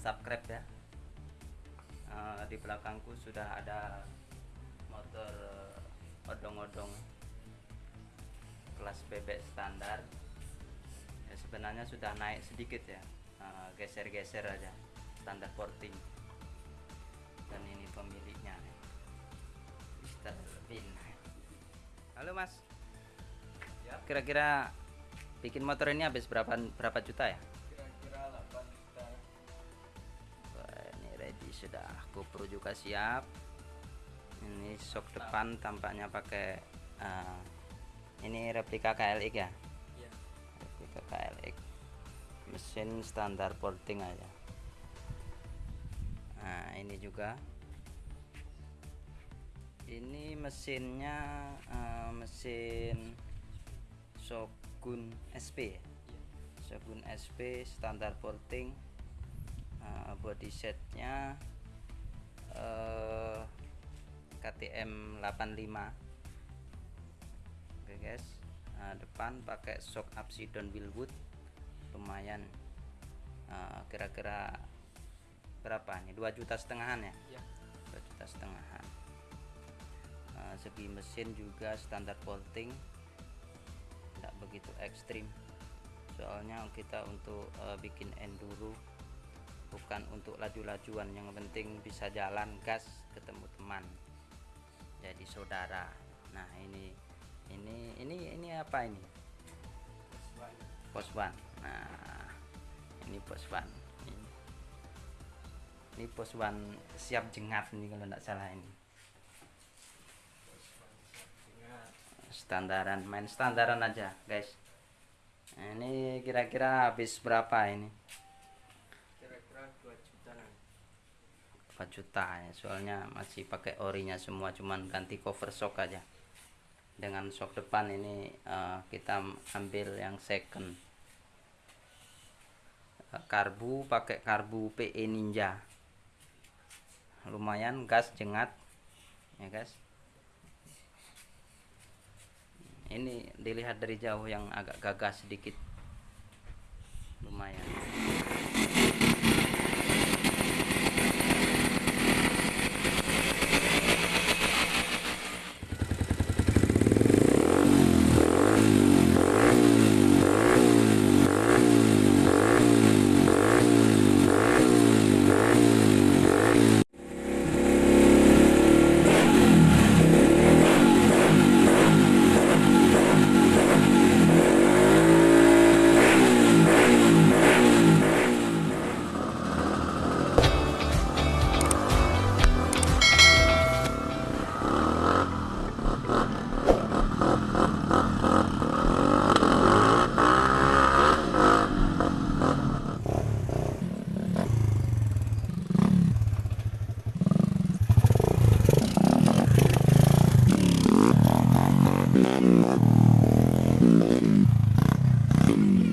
subscribe ya. Uh, di belakangku sudah ada motor odong-odong. Kelas bebek standar. Ya sebenarnya sudah naik sedikit ya. Geser-geser uh, aja standar porting. Dan ini pemiliknya. Mr. Bin halo mas. Kira-kira bikin motor ini habis berapa berapa juta ya ini sudah GoPro juga siap. Ini shock depan tampaknya pakai uh, ini replika KLX ya? Iya. Replika KLX mesin standar porting aja. Nah ini juga. Ini mesinnya uh, mesin Shogun SP ya? Shogun SP standar porting uh, body setnya uh, KTM 85 oke guys. Nah, depan pakai shock Upsidon Willwood. Lumayan. Kira-kira uh, berapa nih? 2 juta setengahan ya? Iya. 2 juta setengahan. Uh, segi mesin juga standar porting tidak begitu ekstrim. Soalnya kita untuk uh, bikin enduro bukan untuk laju-lajuan yang penting bisa jalan gas ketemu teman jadi saudara. Nah ini ini ini ini apa ini? Pos ban nah ini pos ban ini, ini pos ban siap jengat nih kalau tidak salah ini. Standaran main standaran aja guys. Nah, ini kira-kira habis berapa ini kira-kira 2 juta 4 juta ya. Soalnya masih pakai orinya semua cuman ganti cover shock aja. Dengan shock depan ini uh, kita ambil yang second. Uh, karbu pakai karbu PE Ninja. Lumayan gas jengat ya guys. Ini dilihat dari jauh yang agak gagah sedikit. Lumayan Mom, mom, mom, mom.